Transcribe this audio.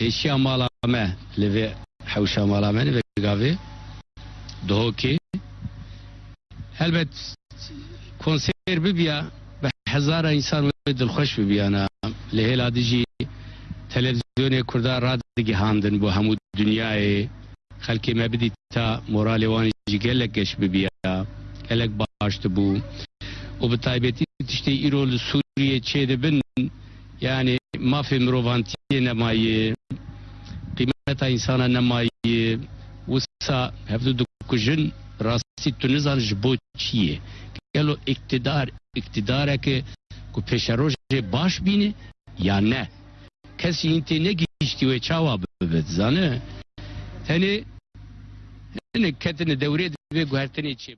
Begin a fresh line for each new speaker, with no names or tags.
پیشیا مالا me لوی حوشا مالا من و گاوی دوکی elbet konser ببیا به هزار انسان دلخوش ببیانا لهلا دیجی تلویزیون کردا را دیگه هاندن بو همو دنیای خلکی مبدی تا مورال وانی جی گلک گش ببیا گلک باشت بو و به تایبتی تشتی ایرول سوریه چه بن yani mafya mirovantiye nemayi kıymeta insana nemayi wisa hevdu dukujin rasti tunizan jbo çiye gelo iktidar iktidara ki ku peşeroje baş bini ya ne? Kesi inte ne geçti ve çava bebet zane? Hani hani ketine devre ve guhertene çi